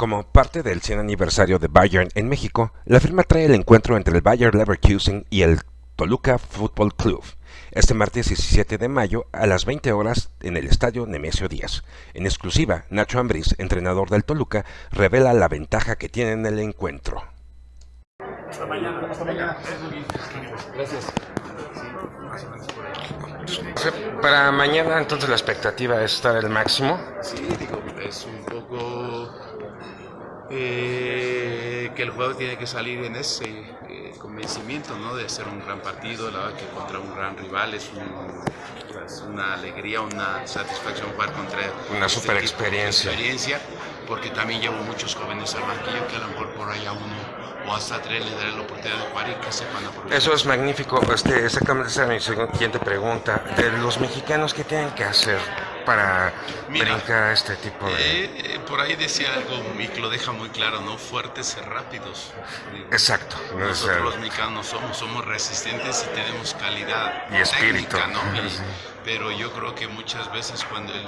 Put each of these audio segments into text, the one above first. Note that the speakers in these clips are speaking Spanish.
Como parte del 100 aniversario de Bayern en México, la firma trae el encuentro entre el Bayer Leverkusen y el Toluca Football Club, este martes 17 de mayo a las 20 horas en el estadio Nemesio Díaz. En exclusiva, Nacho Ambriz, entrenador del Toluca, revela la ventaja que tiene en el encuentro. Hasta mañana. Hasta mañana. Gracias. Para mañana entonces la expectativa es estar al máximo. Sí, digo, es un poco eh, que el juego tiene que salir en ese eh, convencimiento, ¿no? De hacer un gran partido, la verdad que contra un gran rival es, un, es una alegría, una satisfacción jugar contra una este super experiencia. experiencia, porque también llevo muchos jóvenes al banquillo que a lo mejor por allá uno o hasta tres le daré la oportunidad de jugar y que sepan aprovechar. Eso es magnífico. Este, exactamente esa es mi siguiente pregunta. De los mexicanos, ¿qué tienen que hacer para Mira, brincar este tipo de...? Eh, eh, por ahí decía algo y que lo deja muy claro, ¿no? Fuertes y rápidos. Exacto. Nosotros los mexicanos somos, somos resistentes y tenemos calidad y espíritu. Técnica, ¿no? Y, pero yo creo que muchas veces cuando el,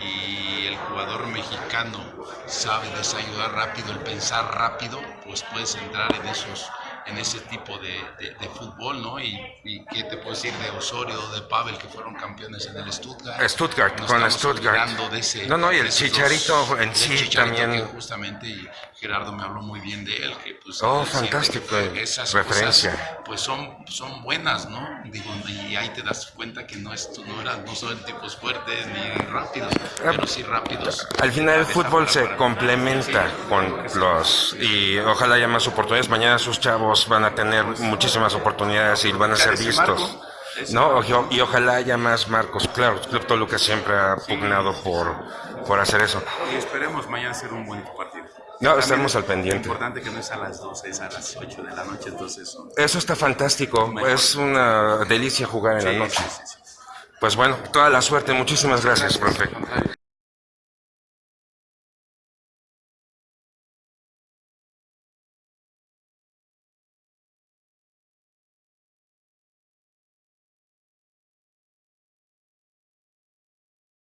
y el jugador mexicano sabe desayudar rápido, el pensar rápido, pues puedes entrar en esos en ese tipo de, de, de fútbol, ¿no? Y, y, qué te puedo decir de Osorio, de Pavel, que fueron campeones en el Stuttgart. Stuttgart, Nos con estamos Stuttgart. olvidando De ese, no, no, y el de Chicharito dos- en sí Chicharito también. justamente, y Gerardo me habló muy bien de él, que pues... Oh, fantástico, esas referencia. cosas, pues son, son buenas, ¿no? Digo, y ahí te das cuenta que no, es, no, eran, no son tipos fuertes ni rápidos, pero sí rápidos. Al final el fútbol se complementa sí, con los y ojalá haya más oportunidades. Mañana sus chavos van a tener muchísimas oportunidades y van a ser vistos. No, y, ojalá haya más marcos. Claro, Club Toluca siempre ha pugnado por, por hacer eso. Y esperemos mañana ser un bonito partido. No, También estaremos es al pendiente. importante que no es a las 12, es a las 8 de la noche, entonces. Eso está fantástico. Mejor. Es una delicia jugar en la Sí, noche. sí, sí. Pues bueno, toda la suerte. Muchísimas gracias, profe. Al contrario.